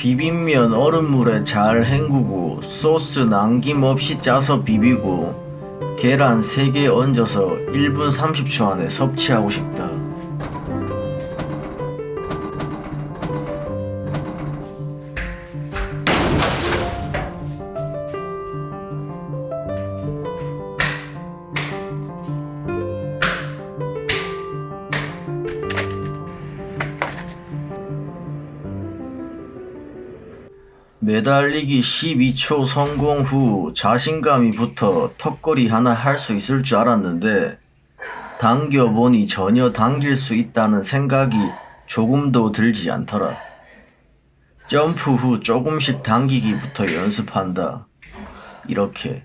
비빔면 얼음물에 잘 헹구고 소스 남김없이 짜서 비비고 계란 3개 얹어서 1분 30초 안에 섭취하고 싶다. 매달리기 12초 성공 후 자신감이 붙어 턱걸이 하나 할 수 있을 줄 알았는데 당겨보니 전혀 당길 수 있다는 생각이 조금도 들지 않더라. 점프 후 조금씩 당기기부터 연습한다. 이렇게.